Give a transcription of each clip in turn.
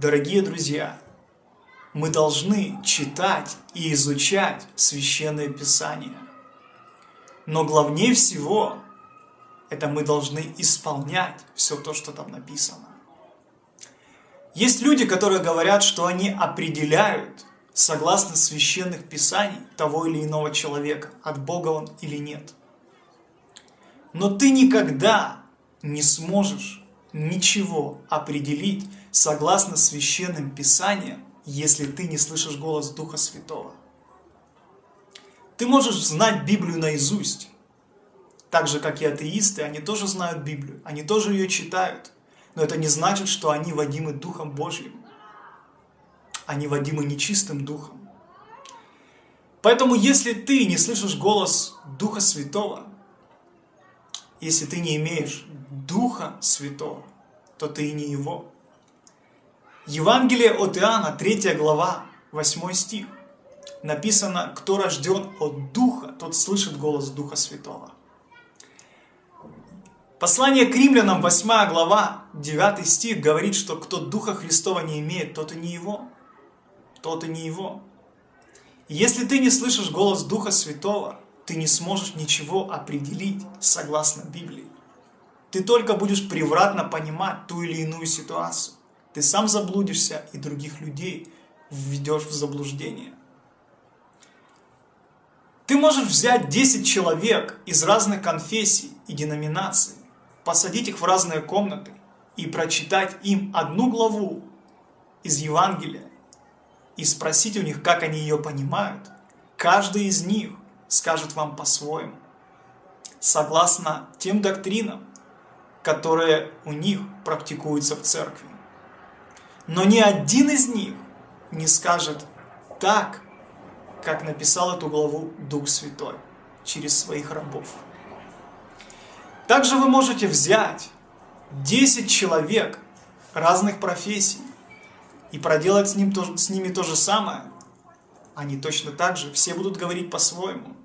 Дорогие друзья, мы должны читать и изучать Священное Писание. Но главнее всего, это мы должны исполнять все то, что там написано. Есть люди, которые говорят, что они определяют, согласно священных писаний, того или иного человека, от Бога он или нет. Но ты никогда не сможешь ничего определить согласно священным писаниям, если ты не слышишь голос Духа Святого. Ты можешь знать Библию наизусть, так же, как и атеисты, они тоже знают Библию, они тоже ее читают, но это не значит, что они водимы Духом Божьим. Они водимы нечистым Духом. Поэтому, если ты не слышишь голос Духа Святого, если ты не имеешь Духа Святого, то ты и не Его. Евангелие от Иоанна, 3 глава, 8 стих. Написано, кто рожден от Духа, тот слышит голос Духа Святого. Послание к римлянам, 8 глава, 9 стих, говорит, что кто Духа Христова не имеет, тот и не его. Тот и не его. если ты не слышишь голос Духа Святого, ты не сможешь ничего определить согласно Библии. Ты только будешь превратно понимать ту или иную ситуацию. Ты сам заблудишься и других людей введешь в заблуждение. Ты можешь взять 10 человек из разных конфессий и деноминаций посадить их в разные комнаты и прочитать им одну главу из Евангелия и спросить у них, как они ее понимают, каждый из них скажет вам по-своему, согласно тем доктринам, которые у них практикуются в церкви. Но ни один из них не скажет так, как написал эту главу Дух Святой через своих рабов. Также вы можете взять 10 человек разных профессий и проделать с, ним, с ними то же самое. Они точно так же, все будут говорить по-своему.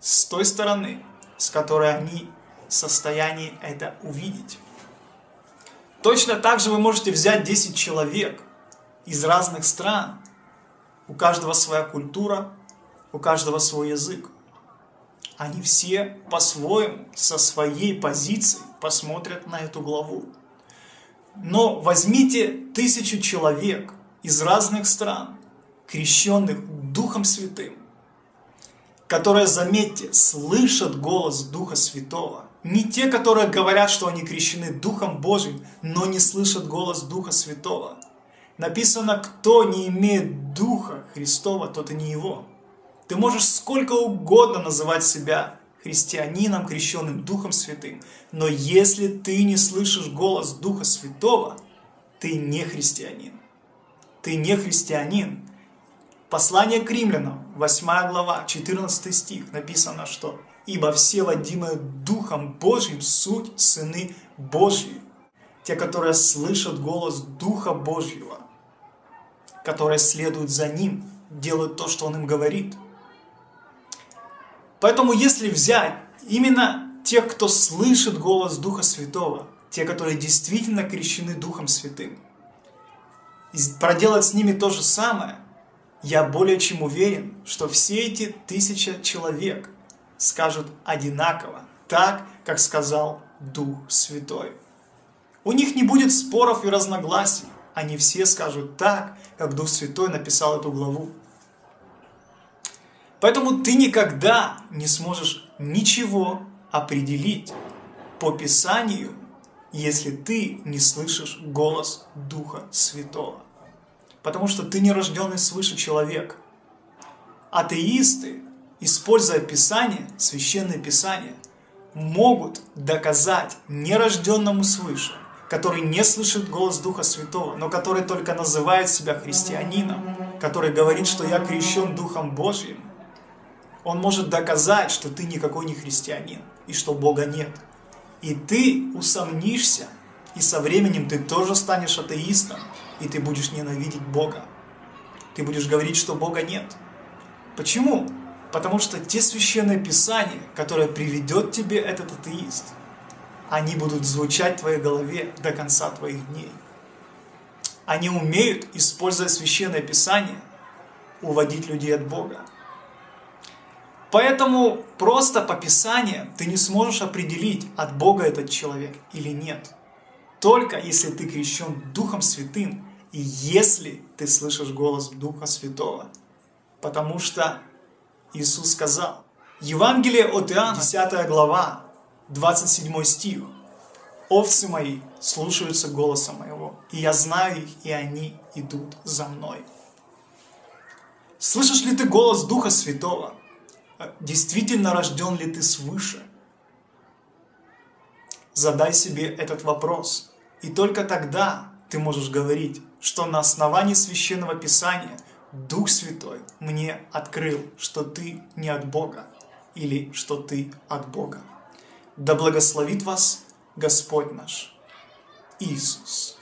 С той стороны, с которой они состоянии это увидеть. Точно так же вы можете взять 10 человек из разных стран. У каждого своя культура, у каждого свой язык они все по-своему, со своей позиции посмотрят на эту главу. Но возьмите тысячу человек из разных стран, крещенных Духом Святым, которые, заметьте, слышат голос Духа Святого. Не те, которые говорят, что они крещены Духом Божьим, но не слышат голос Духа Святого. Написано, кто не имеет Духа Христова, тот и не его. Ты можешь сколько угодно называть себя христианином, крещенным Духом Святым, но если ты не слышишь голос Духа Святого, ты не христианин. Ты не христианин. Послание к римлянам, 8 глава, 14 стих, написано, что «Ибо все водимые Духом Божьим суть сыны Божьи, те, которые слышат голос Духа Божьего, которые следуют за Ним, делают то, что Он им говорит». Поэтому если взять именно тех, кто слышит голос Духа Святого, те, которые действительно крещены Духом Святым, и проделать с ними то же самое, я более чем уверен, что все эти тысяча человек скажут одинаково, так, как сказал Дух Святой. У них не будет споров и разногласий, они все скажут так, как Дух Святой написал эту главу. Поэтому ты никогда не сможешь ничего определить по Писанию, если ты не слышишь голос Духа Святого. Потому что ты не рожденный свыше человек. Атеисты, используя Писание, Священное Писание, могут доказать нерожденному свыше, который не слышит голос Духа Святого, но который только называет себя христианином, который говорит, что я крещен Духом Божьим, он может доказать, что ты никакой не христианин, и что Бога нет. И ты усомнишься, и со временем ты тоже станешь атеистом, и ты будешь ненавидеть Бога. Ты будешь говорить, что Бога нет. Почему? Потому что те священные писания, которые приведет тебе этот атеист, они будут звучать в твоей голове до конца твоих дней. Они умеют, используя Священное Писание, уводить людей от Бога. Поэтому просто по Писанию ты не сможешь определить, от Бога этот человек или нет. Только если ты крещен Духом Святым и если ты слышишь голос Духа Святого. Потому что Иисус сказал, Евангелие от Иоанна, 10 глава, 27 стих. «Овцы мои слушаются голоса моего, и я знаю их, и они идут за мной». Слышишь ли ты голос Духа Святого? Действительно рожден ли ты свыше? Задай себе этот вопрос, и только тогда ты можешь говорить, что на основании Священного Писания Дух Святой мне открыл, что ты не от Бога или что ты от Бога. Да благословит вас Господь наш Иисус.